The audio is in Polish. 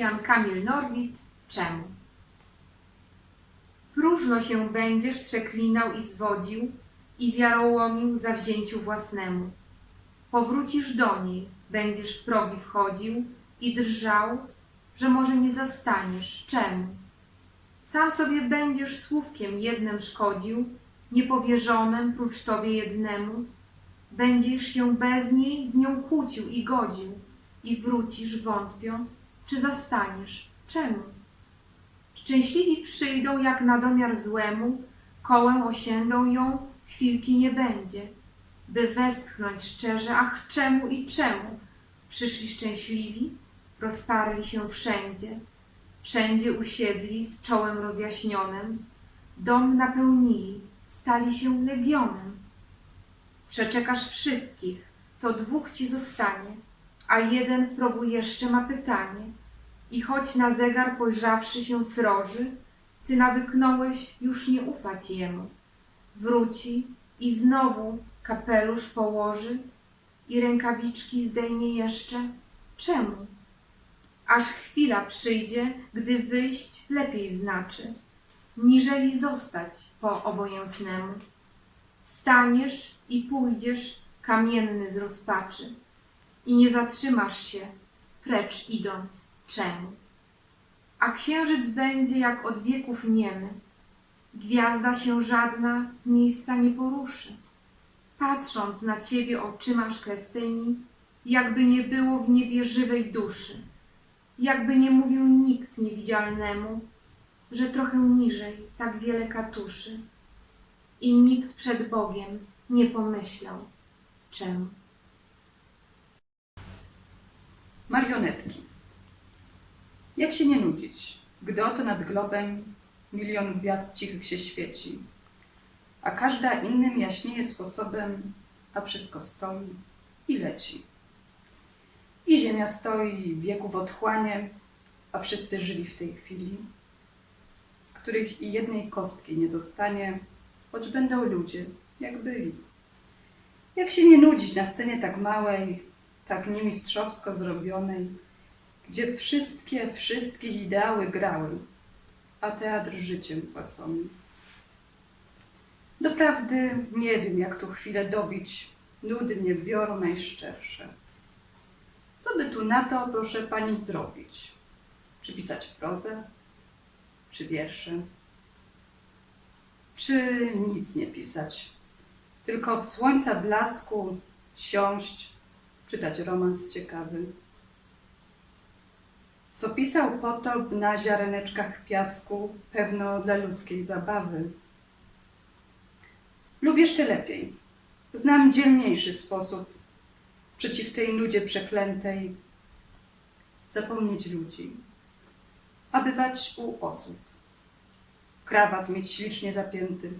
Jan Kamil Norwid, czemu? Próżno się będziesz przeklinał i zwodził i wiarołomił zawzięciu własnemu. Powrócisz do niej, będziesz w progi wchodził i drżał, że może nie zastaniesz. Czemu? Sam sobie będziesz słówkiem jednym szkodził, niepowierzonym prócz tobie jednemu. Będziesz się bez niej z nią kłócił i godził i wrócisz wątpiąc, czy zastaniesz. Czemu? Szczęśliwi przyjdą jak na domiar złemu, kołem osiędą ją, chwilki nie będzie, by westchnąć szczerze, ach czemu i czemu? Przyszli szczęśliwi, rozparli się wszędzie, wszędzie usiedli z czołem rozjaśnionym, dom napełnili, stali się legionem. Przeczekasz wszystkich, to dwóch ci zostanie, a jeden w progu jeszcze ma pytanie. I choć na zegar pojrzawszy się sroży, ty nawyknąłeś już nie ufać jemu. Wróci i znowu kapelusz położy i rękawiczki zdejmie jeszcze. Czemu? Aż chwila przyjdzie, gdy wyjść lepiej znaczy, niżeli zostać po obojętnemu. Wstaniesz i pójdziesz kamienny z rozpaczy i nie zatrzymasz się, precz idąc czemu. A księżyc będzie jak od wieków niemy, gwiazda się żadna z miejsca nie poruszy. Patrząc na ciebie oczyma szklestymi, jakby nie było w niebie żywej duszy, jakby nie mówił nikt niewidzialnemu, że trochę niżej tak wiele katuszy. I nikt przed Bogiem nie pomyślał, czemu. Marionetki. Jak się nie nudzić, gdy oto nad globem milion gwiazd cichych się świeci, a każda innym jaśnieje sposobem, a wszystko stoi i leci. I ziemia stoi wieków otchłanie, a wszyscy żyli w tej chwili, z których i jednej kostki nie zostanie, choć będą ludzie, jak byli. Jak się nie nudzić na scenie tak małej, tak niemistrzowsko zrobionej, gdzie wszystkie, wszystkich ideały grały, a teatr życiem płacony. Doprawdy nie wiem, jak tu chwilę dobić, nudy mnie biorą najszczersze. Co by tu na to, proszę pani, zrobić? Czy pisać prozę? Czy wiersze? Czy nic nie pisać? Tylko w słońca blasku siąść, czytać romans ciekawy. Co pisał potop na ziareneczkach piasku, pewno dla ludzkiej zabawy. Lub jeszcze lepiej, znam dzielniejszy sposób. Przeciw tej nudzie przeklętej. Zapomnieć ludzi, a bywać u osób. Krawat mieć ślicznie zapięty,